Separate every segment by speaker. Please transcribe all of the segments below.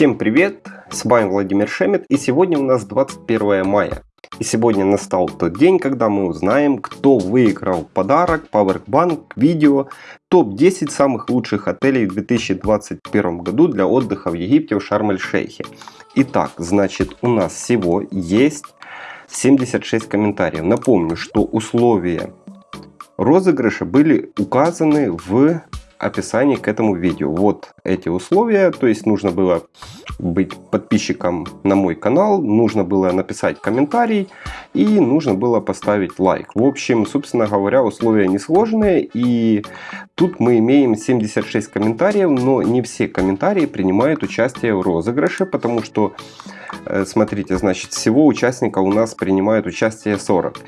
Speaker 1: Всем привет! С вами Владимир Шемет и сегодня у нас 21 мая. И сегодня настал тот день, когда мы узнаем, кто выиграл подарок Powerbank видео топ-10 самых лучших отелей в 2021 году для отдыха в Египте в Шарм-эль-Шейхе. Итак, значит у нас всего есть 76 комментариев. Напомню, что условия розыгрыша были указаны в описании к этому видео. Вот эти условия, то есть нужно было быть подписчиком на мой канал, нужно было написать комментарий и нужно было поставить лайк. В общем, собственно говоря, условия несложные и тут мы имеем 76 комментариев, но не все комментарии принимают участие в розыгрыше, потому что, э, смотрите, значит, всего участников у нас принимают участие 40.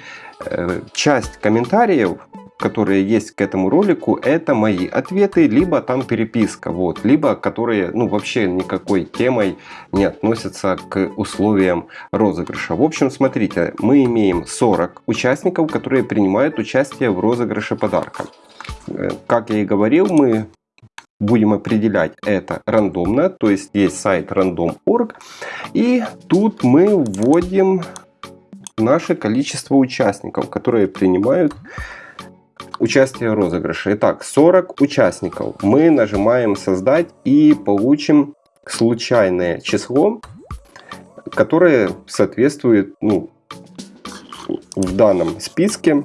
Speaker 1: Э, часть комментариев которые есть к этому ролику, это мои ответы, либо там переписка, вот, либо которые, ну, вообще никакой темой не относятся к условиям розыгрыша. В общем, смотрите, мы имеем 40 участников, которые принимают участие в розыгрыше подарка. Э, как я и говорил, мы будем определять это рандомно, то есть есть сайт random.org, и тут мы вводим наше количество участников, которые принимают участие в розыгрыше. Итак, 40 участников. Мы нажимаем создать и получим случайное число, которое соответствует ну, в данном списке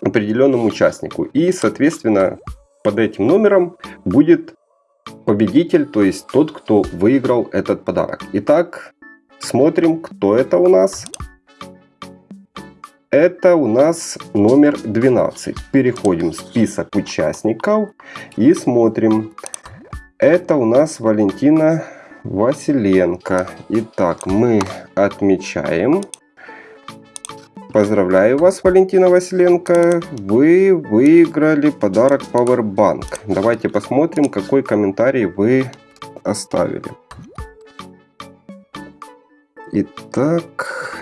Speaker 1: определенному участнику. И, соответственно, под этим номером будет победитель, то есть тот, кто выиграл этот подарок. Итак, смотрим, кто это у нас. Это у нас номер 12. Переходим в список участников и смотрим. Это у нас Валентина Василенко. Итак, мы отмечаем. Поздравляю вас, Валентина Василенко. Вы выиграли подарок Powerbank. Давайте посмотрим, какой комментарий вы оставили. Итак,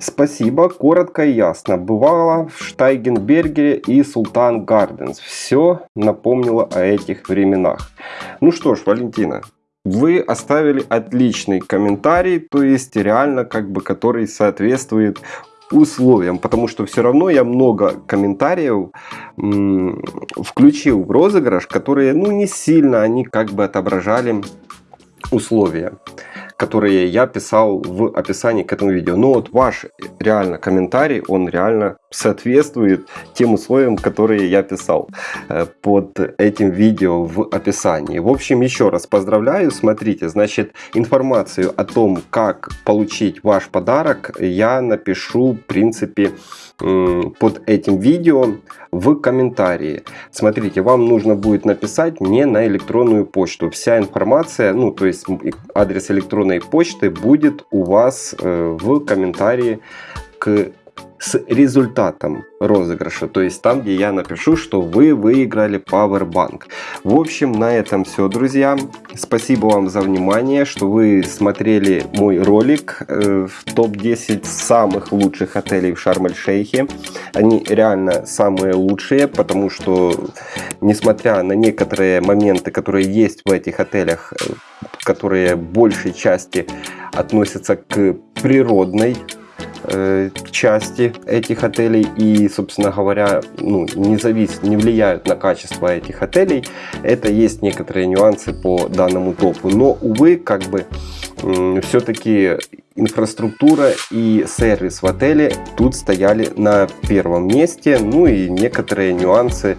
Speaker 1: Спасибо, коротко и ясно. Бывало в Штайгенбергере и Султан Гарденс. Все напомнило о этих временах. Ну что ж, Валентина, вы оставили отличный комментарий, то есть реально как бы который соответствует условиям, потому что все равно я много комментариев включил в розыгрыш, которые ну не сильно они как бы отображали условия которые я писал в описании к этому видео. Но вот ваш реально комментарий, он реально соответствует тем условиям, которые я писал э, под этим видео в описании. В общем, еще раз поздравляю. Смотрите, значит, информацию о том, как получить ваш подарок, я напишу, в принципе, под этим видео в комментарии. Смотрите, вам нужно будет написать мне на электронную почту. Вся информация, ну то есть адрес электронной почты будет у вас э, в комментарии к с результатом розыгрыша, то есть там, где я напишу, что вы выиграли Powerbank. В общем, на этом все, друзья. Спасибо вам за внимание, что вы смотрели мой ролик э, в топ-10 самых лучших отелей в Шарм-эль-Шейхе. Они реально самые лучшие, потому что, несмотря на некоторые моменты, которые есть в этих отелях, э, которые большей части относятся к природной Э, части этих отелей и, собственно говоря, ну, не, завис, не влияют на качество этих отелей. Это есть некоторые нюансы по данному топу. Но, увы, как бы все-таки инфраструктура и сервис в отеле тут стояли на первом месте. Ну и некоторые нюансы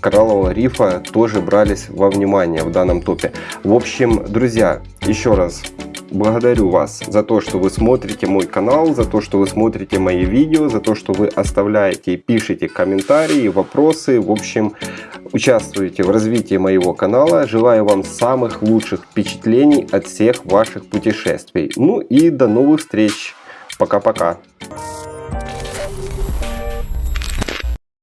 Speaker 1: кораллового рифа тоже брались во внимание в данном топе. В общем, друзья, еще раз Благодарю вас за то, что вы смотрите мой канал, за то, что вы смотрите мои видео, за то, что вы оставляете и пишете комментарии, вопросы. В общем, участвуете в развитии моего канала. Желаю вам самых лучших впечатлений от всех ваших путешествий. Ну и до новых встреч. Пока-пока.